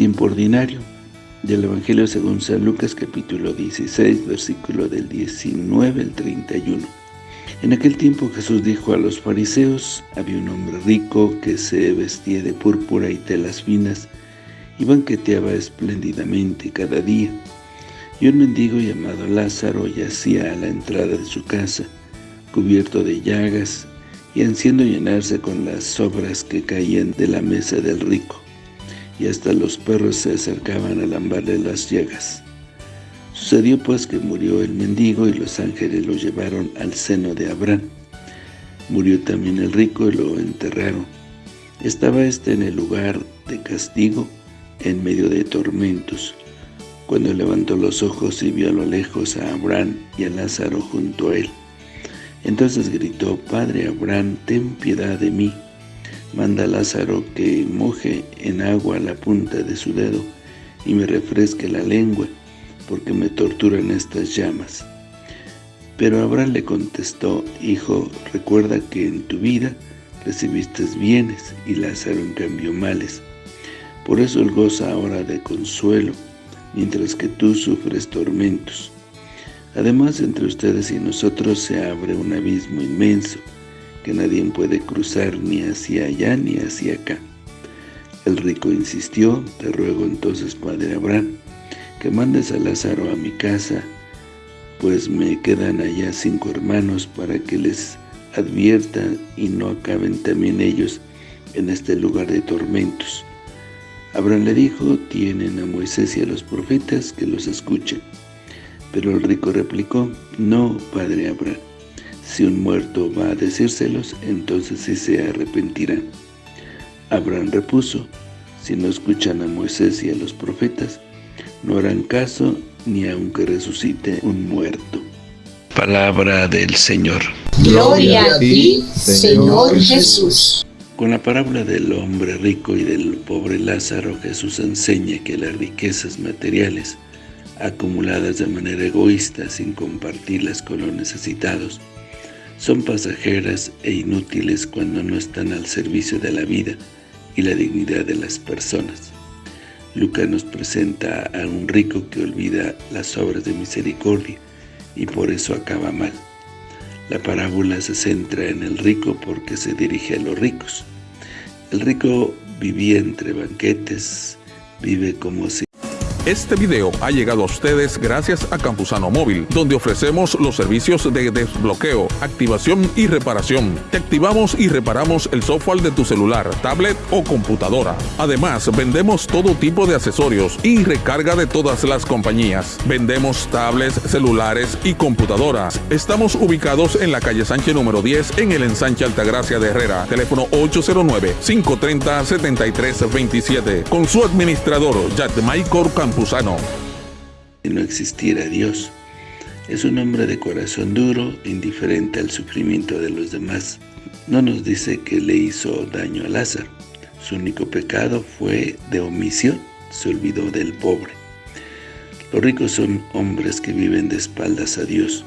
Tiempo ordinario del Evangelio según San Lucas capítulo 16, versículo del 19 al 31. En aquel tiempo Jesús dijo a los fariseos, había un hombre rico que se vestía de púrpura y telas finas y banqueteaba espléndidamente cada día. Y un mendigo llamado Lázaro yacía a la entrada de su casa, cubierto de llagas y ansiando llenarse con las sobras que caían de la mesa del rico y hasta los perros se acercaban a lambarle las llagas. Sucedió pues que murió el mendigo y los ángeles lo llevaron al seno de Abraham. Murió también el rico y lo enterraron. Estaba éste en el lugar de castigo, en medio de tormentos. Cuando levantó los ojos y vio a lo lejos a Abraham y a Lázaro junto a él. Entonces gritó, Padre Abraham, ten piedad de mí Manda a Lázaro que moje en agua la punta de su dedo y me refresque la lengua, porque me torturan estas llamas. Pero Abraham le contestó, Hijo, recuerda que en tu vida recibiste bienes y Lázaro en cambio males. Por eso él goza ahora de consuelo, mientras que tú sufres tormentos. Además, entre ustedes y nosotros se abre un abismo inmenso, que nadie puede cruzar ni hacia allá ni hacia acá. El rico insistió, te ruego entonces, padre Abraham, que mandes a Lázaro a mi casa, pues me quedan allá cinco hermanos para que les advierta y no acaben también ellos en este lugar de tormentos. Abraham le dijo, tienen a Moisés y a los profetas que los escuchen. Pero el rico replicó, no, padre Abraham, si un muerto va a decírselos, entonces sí se arrepentirán. Abraham repuso, si no escuchan a Moisés y a los profetas, no harán caso ni aunque resucite un muerto. Palabra del Señor. Gloria a ti, Señor Jesús. Con la parábola del hombre rico y del pobre Lázaro, Jesús enseña que las riquezas materiales, acumuladas de manera egoísta sin compartirlas con los necesitados, son pasajeras e inútiles cuando no están al servicio de la vida y la dignidad de las personas. Lucas nos presenta a un rico que olvida las obras de misericordia y por eso acaba mal. La parábola se centra en el rico porque se dirige a los ricos. El rico vivía entre banquetes, vive como si este video ha llegado a ustedes gracias a Campusano Móvil, donde ofrecemos los servicios de desbloqueo, activación y reparación. Te activamos y reparamos el software de tu celular, tablet o computadora. Además, vendemos todo tipo de accesorios y recarga de todas las compañías. Vendemos tablets, celulares y computadoras. Estamos ubicados en la calle Sánchez número 10 en el ensanche Altagracia de Herrera. Teléfono 809-530-7327. Con su administrador, Maicor Campusano si no existiera Dios, es un hombre de corazón duro, indiferente al sufrimiento de los demás. No nos dice que le hizo daño a Lázaro. Su único pecado fue de omisión, se olvidó del pobre. Los ricos son hombres que viven de espaldas a Dios,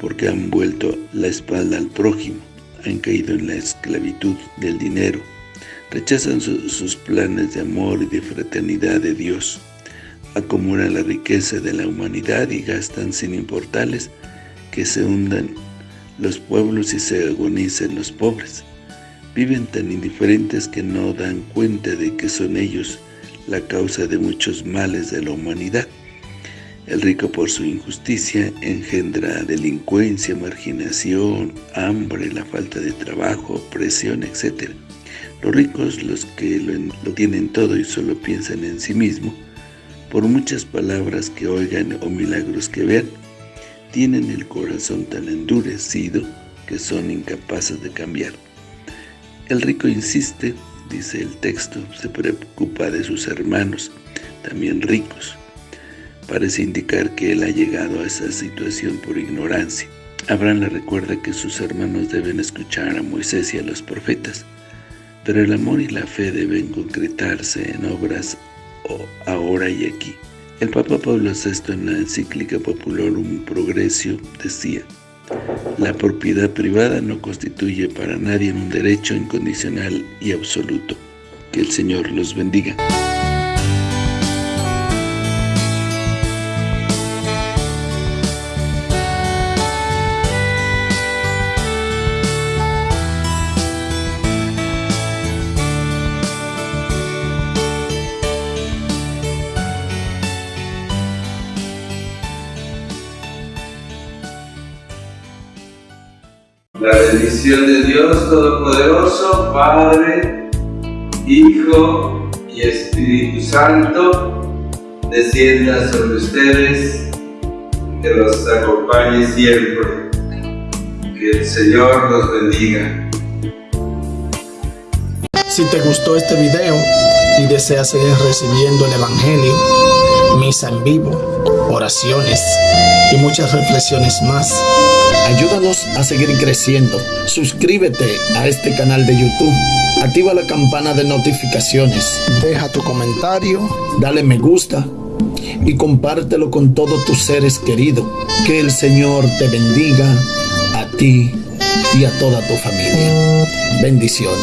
porque han vuelto la espalda al prójimo, han caído en la esclavitud del dinero, rechazan sus planes de amor y de fraternidad de Dios acumulan la riqueza de la humanidad y gastan sin importarles que se hundan los pueblos y se agonicen los pobres. Viven tan indiferentes que no dan cuenta de que son ellos la causa de muchos males de la humanidad. El rico por su injusticia engendra delincuencia, marginación, hambre, la falta de trabajo, opresión, etc. Los ricos, los que lo, lo tienen todo y solo piensan en sí mismos, por muchas palabras que oigan o milagros que vean, tienen el corazón tan endurecido que son incapaces de cambiar. El rico insiste, dice el texto, se preocupa de sus hermanos, también ricos. Parece indicar que él ha llegado a esa situación por ignorancia. Abraham le recuerda que sus hermanos deben escuchar a Moisés y a los profetas, pero el amor y la fe deben concretarse en obras ahora y aquí. El Papa Pablo VI en la encíclica un Progresio decía, la propiedad privada no constituye para nadie un derecho incondicional y absoluto. Que el Señor los bendiga. La bendición de Dios Todopoderoso, Padre, Hijo y Espíritu Santo, descienda sobre ustedes, que los acompañe siempre. Que el Señor los bendiga. Si te gustó este video y deseas seguir recibiendo el Evangelio, misa en vivo, oraciones y muchas reflexiones más, ayúdanos a seguir creciendo. Suscríbete a este canal de YouTube, activa la campana de notificaciones, deja tu comentario, dale me gusta y compártelo con todos tus seres queridos. Que el Señor te bendiga a ti y a toda tu familia. Bendiciones.